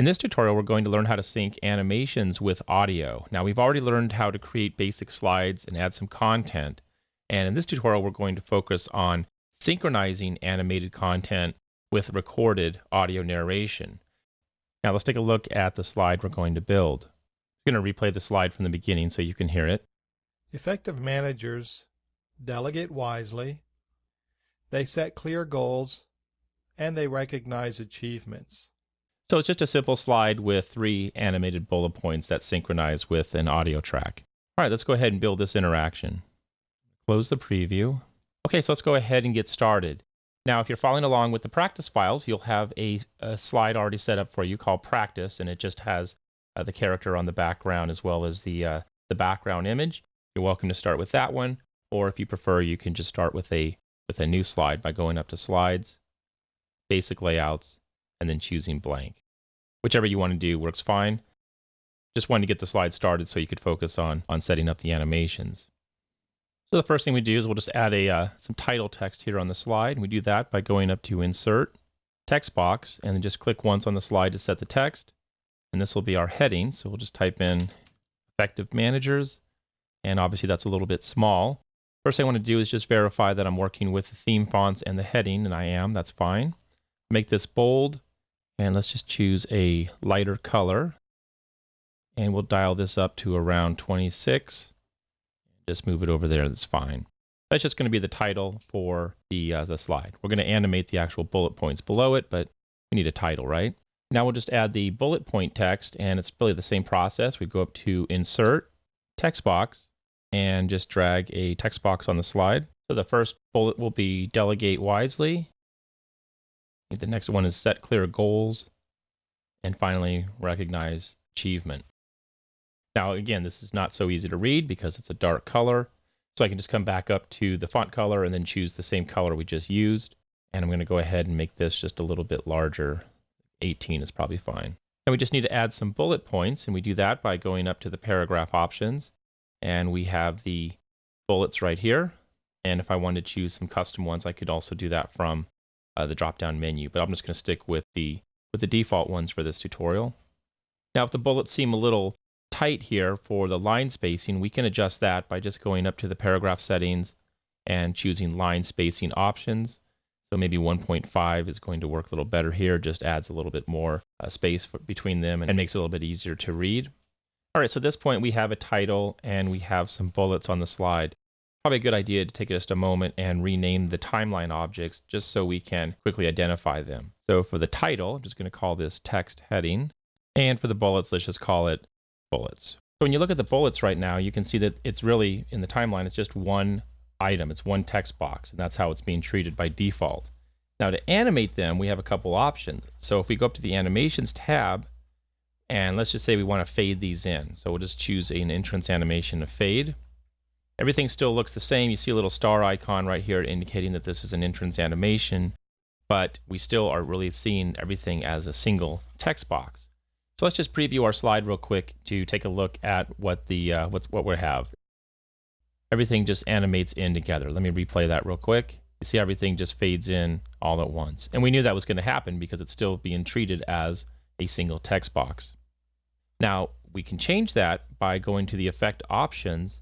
In this tutorial, we're going to learn how to sync animations with audio. Now, we've already learned how to create basic slides and add some content. And in this tutorial, we're going to focus on synchronizing animated content with recorded audio narration. Now, let's take a look at the slide we're going to build. I'm going to replay the slide from the beginning so you can hear it. Effective managers delegate wisely, they set clear goals, and they recognize achievements. So it's just a simple slide with three animated bullet points that synchronize with an audio track. All right, let's go ahead and build this interaction. Close the preview. Okay, so let's go ahead and get started. Now, if you're following along with the practice files, you'll have a, a slide already set up for you called practice, and it just has uh, the character on the background as well as the, uh, the background image. You're welcome to start with that one, or if you prefer, you can just start with a, with a new slide by going up to Slides, Basic Layouts, and then choosing blank. Whichever you want to do works fine. Just wanted to get the slide started so you could focus on, on setting up the animations. So the first thing we do is we'll just add a uh, some title text here on the slide. And we do that by going up to Insert, Text Box, and then just click once on the slide to set the text. And this will be our heading. So we'll just type in Effective Managers. And obviously that's a little bit small. First thing I want to do is just verify that I'm working with the theme fonts and the heading, and I am. That's fine. Make this bold, and let's just choose a lighter color. And we'll dial this up to around 26. Just move it over there, that's fine. That's just going to be the title for the, uh, the slide. We're going to animate the actual bullet points below it, but we need a title, right? Now we'll just add the bullet point text, and it's really the same process. We go up to Insert, Text Box, and just drag a text box on the slide. So the first bullet will be Delegate Wisely, the next one is set clear goals. And finally, recognize achievement. Now, again, this is not so easy to read because it's a dark color. So I can just come back up to the font color and then choose the same color we just used. And I'm going to go ahead and make this just a little bit larger. 18 is probably fine. And we just need to add some bullet points. And we do that by going up to the paragraph options. And we have the bullets right here. And if I wanted to choose some custom ones, I could also do that from uh, the drop-down menu, but I'm just going to stick with the with the default ones for this tutorial. Now, if the bullets seem a little tight here for the line spacing, we can adjust that by just going up to the paragraph settings and choosing line spacing options. So maybe 1.5 is going to work a little better here, just adds a little bit more uh, space for, between them and makes it a little bit easier to read. All right, so at this point we have a title and we have some bullets on the slide probably a good idea to take just a moment and rename the timeline objects just so we can quickly identify them. So for the title, I'm just going to call this text heading. And for the bullets, let's just call it bullets. So when you look at the bullets right now, you can see that it's really, in the timeline, it's just one item. It's one text box, and that's how it's being treated by default. Now to animate them, we have a couple options. So if we go up to the Animations tab, and let's just say we want to fade these in. So we'll just choose an entrance animation to fade. Everything still looks the same. You see a little star icon right here indicating that this is an entrance animation, but we still are really seeing everything as a single text box. So let's just preview our slide real quick to take a look at what the uh, what's what we have. Everything just animates in together. Let me replay that real quick. You see everything just fades in all at once. And we knew that was going to happen because it's still being treated as a single text box. Now, we can change that by going to the effect options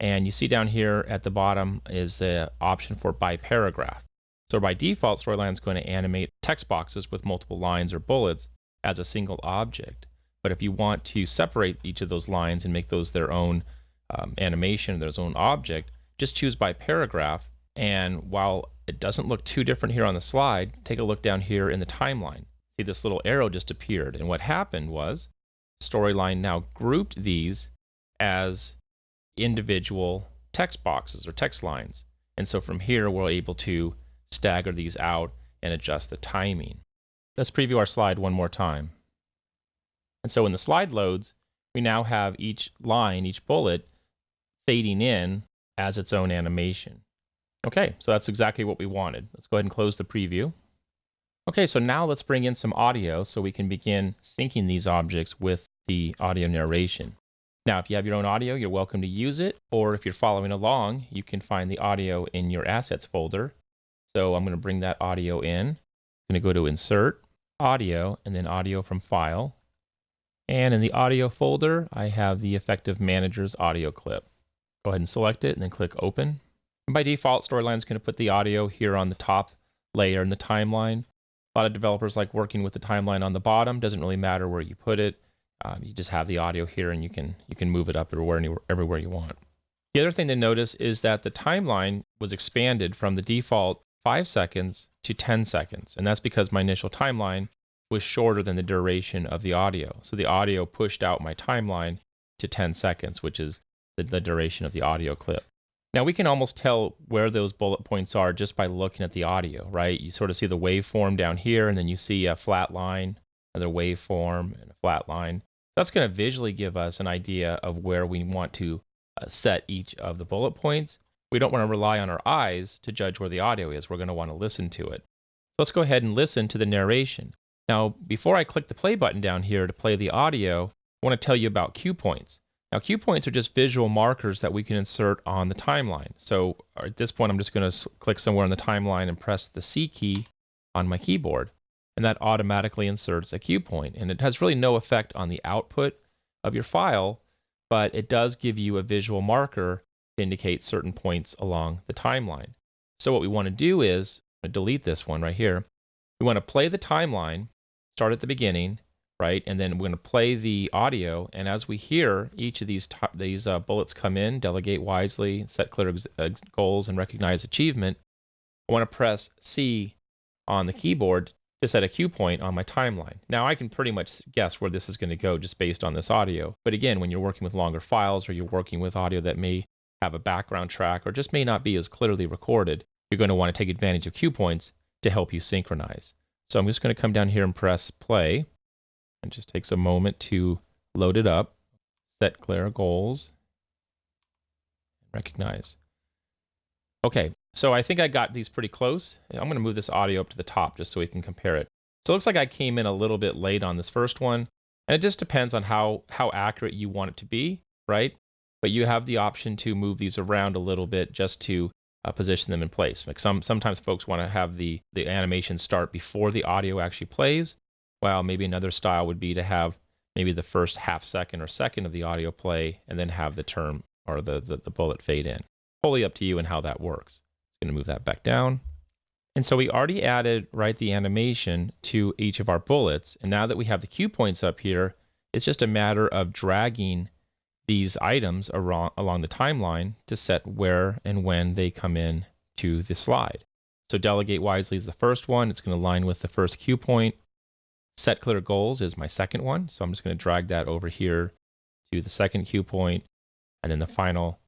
and you see down here at the bottom is the option for by paragraph. So by default, Storyline is going to animate text boxes with multiple lines or bullets as a single object. But if you want to separate each of those lines and make those their own um, animation, their own object, just choose by paragraph. And while it doesn't look too different here on the slide, take a look down here in the timeline. See this little arrow just appeared. And what happened was Storyline now grouped these as individual text boxes or text lines. And so from here, we're able to stagger these out and adjust the timing. Let's preview our slide one more time. And so when the slide loads, we now have each line, each bullet, fading in as its own animation. Okay, so that's exactly what we wanted. Let's go ahead and close the preview. Okay, so now let's bring in some audio so we can begin syncing these objects with the audio narration. Now, if you have your own audio, you're welcome to use it, or if you're following along, you can find the audio in your assets folder. So I'm going to bring that audio in. I'm going to go to insert, audio and then audio from file. And in the audio folder, I have the Effective Manager's audio clip. Go ahead and select it and then click open. And by default, Storyline is going to put the audio here on the top layer in the timeline. A lot of developers like working with the timeline on the bottom. Doesn't really matter where you put it. Um, you just have the audio here and you can you can move it up everywhere, anywhere, everywhere you want. The other thing to notice is that the timeline was expanded from the default 5 seconds to 10 seconds. And that's because my initial timeline was shorter than the duration of the audio. So the audio pushed out my timeline to 10 seconds, which is the, the duration of the audio clip. Now we can almost tell where those bullet points are just by looking at the audio, right? You sort of see the waveform down here, and then you see a flat line, another waveform, and a flat line. That's going to visually give us an idea of where we want to uh, set each of the bullet points. We don't want to rely on our eyes to judge where the audio is. We're going to want to listen to it. Let's go ahead and listen to the narration. Now, before I click the play button down here to play the audio, I want to tell you about cue points. Now, cue points are just visual markers that we can insert on the timeline. So at this point, I'm just going to click somewhere on the timeline and press the C key on my keyboard, and that automatically inserts a cue point. And it has really no effect on the output of your file, but it does give you a visual marker to indicate certain points along the timeline. So what we want to do is, delete this one right here. We want to play the timeline, start at the beginning, right? And then we're going to play the audio. And as we hear each of these these uh, bullets come in, delegate wisely, set clear goals, and recognize achievement, I want to press C on the keyboard to set a cue point on my timeline. Now I can pretty much guess where this is going to go just based on this audio. But again, when you're working with longer files or you're working with audio that may have a background track or just may not be as clearly recorded, you're going to want to take advantage of cue points to help you synchronize. So I'm just going to come down here and press play. It just takes a moment to load it up, set clear goals, recognize. Okay, so I think I got these pretty close. I'm going to move this audio up to the top just so we can compare it. So it looks like I came in a little bit late on this first one. And it just depends on how, how accurate you want it to be, right? But you have the option to move these around a little bit just to uh, position them in place. Like some, sometimes folks want to have the, the animation start before the audio actually plays, while maybe another style would be to have maybe the first half second or second of the audio play and then have the term or the, the, the bullet fade in. Fully up to you and how that works going to move that back down. And so we already added, right, the animation to each of our bullets. And now that we have the cue points up here, it's just a matter of dragging these items along, along the timeline to set where and when they come in to the slide. So delegate wisely is the first one. It's going to align with the first cue point. Set clear goals is my second one. So I'm just going to drag that over here to the second cue point. And then the final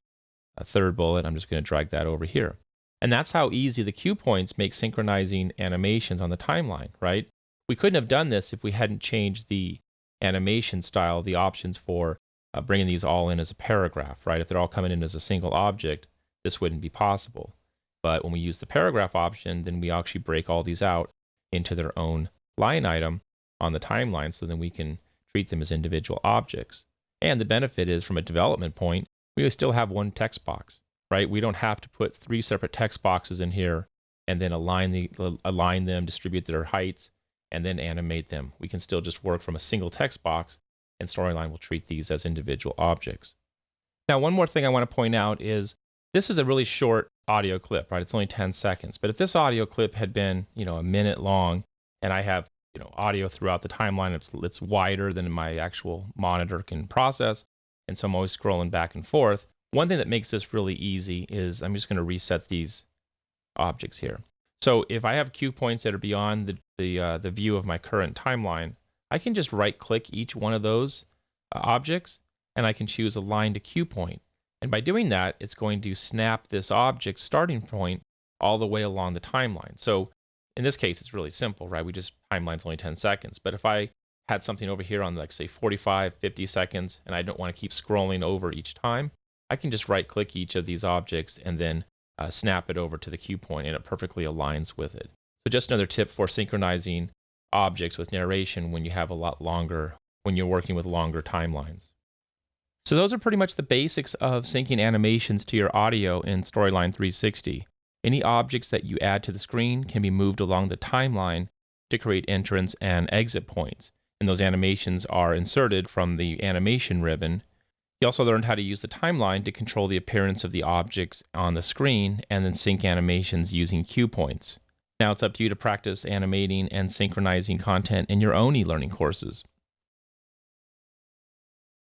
a third bullet, I'm just going to drag that over here. And that's how easy the cue points make synchronizing animations on the timeline, right? We couldn't have done this if we hadn't changed the animation style, the options for uh, bringing these all in as a paragraph, right? If they're all coming in as a single object, this wouldn't be possible. But when we use the paragraph option, then we actually break all these out into their own line item on the timeline so then we can treat them as individual objects. And the benefit is from a development point, we still have one text box right? We don't have to put three separate text boxes in here and then align the uh, align them, distribute their heights, and then animate them. We can still just work from a single text box, and Storyline will treat these as individual objects. Now, one more thing I want to point out is this is a really short audio clip, right? It's only 10 seconds. But if this audio clip had been, you know, a minute long, and I have, you know, audio throughout the timeline, it's it's wider than my actual monitor can process, and so I'm always scrolling back and forth. One thing that makes this really easy is I'm just going to reset these objects here. So if I have cue points that are beyond the, the, uh, the view of my current timeline, I can just right click each one of those uh, objects and I can choose align to cue point. And by doing that, it's going to snap this object starting point all the way along the timeline. So in this case, it's really simple, right? We just timeline's only 10 seconds. But if I had something over here on like say 45, 50 seconds, and I don't want to keep scrolling over each time, I can just right click each of these objects and then uh, snap it over to the cue point and it perfectly aligns with it. So just another tip for synchronizing objects with narration when you have a lot longer, when you're working with longer timelines. So those are pretty much the basics of syncing animations to your audio in Storyline 360. Any objects that you add to the screen can be moved along the timeline to create entrance and exit points. And those animations are inserted from the animation ribbon. He also learned how to use the timeline to control the appearance of the objects on the screen and then sync animations using cue points. Now it's up to you to practice animating and synchronizing content in your own e learning courses.